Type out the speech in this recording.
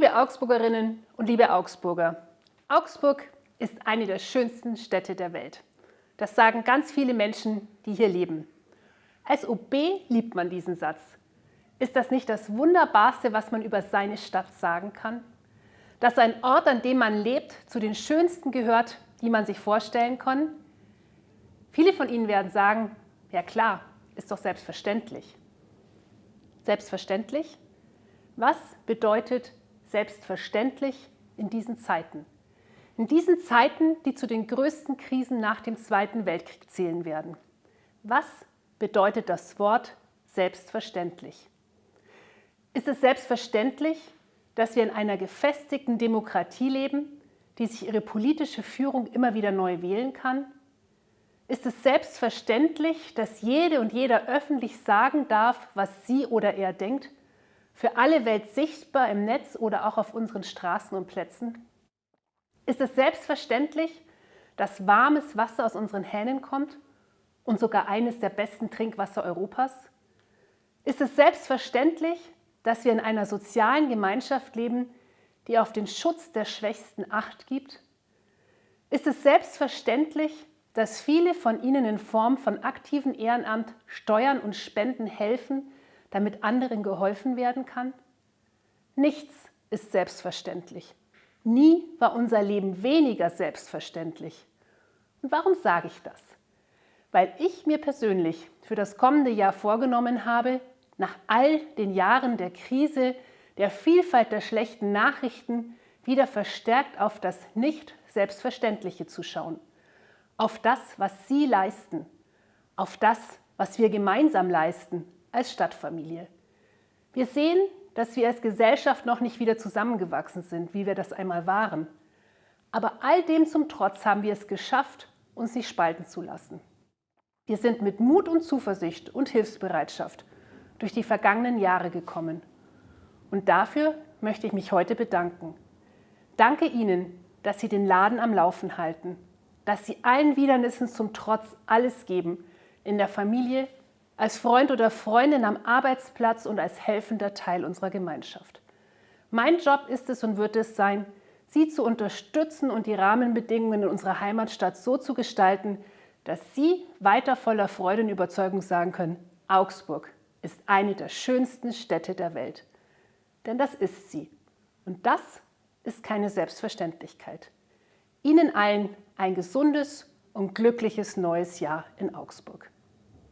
Liebe Augsburgerinnen und liebe Augsburger, Augsburg ist eine der schönsten Städte der Welt. Das sagen ganz viele Menschen, die hier leben. Als OB liebt man diesen Satz. Ist das nicht das Wunderbarste, was man über seine Stadt sagen kann? Dass ein Ort, an dem man lebt, zu den schönsten gehört, die man sich vorstellen kann? Viele von Ihnen werden sagen, ja klar, ist doch selbstverständlich. Selbstverständlich? Was bedeutet selbstverständlich in diesen Zeiten? In diesen Zeiten, die zu den größten Krisen nach dem Zweiten Weltkrieg zählen werden. Was bedeutet das Wort selbstverständlich? Ist es selbstverständlich, dass wir in einer gefestigten Demokratie leben, die sich ihre politische Führung immer wieder neu wählen kann? Ist es selbstverständlich, dass jede und jeder öffentlich sagen darf, was sie oder er denkt, für alle Welt sichtbar im Netz oder auch auf unseren Straßen und Plätzen? Ist es selbstverständlich, dass warmes Wasser aus unseren Hähnen kommt und sogar eines der besten Trinkwasser Europas? Ist es selbstverständlich, dass wir in einer sozialen Gemeinschaft leben, die auf den Schutz der Schwächsten Acht gibt? Ist es selbstverständlich, dass viele von Ihnen in Form von aktivem Ehrenamt, Steuern und Spenden helfen, damit anderen geholfen werden kann? Nichts ist selbstverständlich. Nie war unser Leben weniger selbstverständlich. Und warum sage ich das? Weil ich mir persönlich für das kommende Jahr vorgenommen habe, nach all den Jahren der Krise, der Vielfalt der schlechten Nachrichten, wieder verstärkt auf das Nicht-Selbstverständliche zu schauen. Auf das, was Sie leisten. Auf das, was wir gemeinsam leisten als Stadtfamilie. Wir sehen, dass wir als Gesellschaft noch nicht wieder zusammengewachsen sind, wie wir das einmal waren. Aber all dem zum Trotz haben wir es geschafft, uns nicht spalten zu lassen. Wir sind mit Mut und Zuversicht und Hilfsbereitschaft durch die vergangenen Jahre gekommen. Und dafür möchte ich mich heute bedanken. Danke Ihnen, dass Sie den Laden am Laufen halten, dass Sie allen Widernissen zum Trotz alles geben, in der Familie, als Freund oder Freundin am Arbeitsplatz und als helfender Teil unserer Gemeinschaft. Mein Job ist es und wird es sein, Sie zu unterstützen und die Rahmenbedingungen in unserer Heimatstadt so zu gestalten, dass Sie weiter voller Freude und Überzeugung sagen können, Augsburg ist eine der schönsten Städte der Welt. Denn das ist sie. Und das ist keine Selbstverständlichkeit. Ihnen allen ein gesundes und glückliches neues Jahr in Augsburg.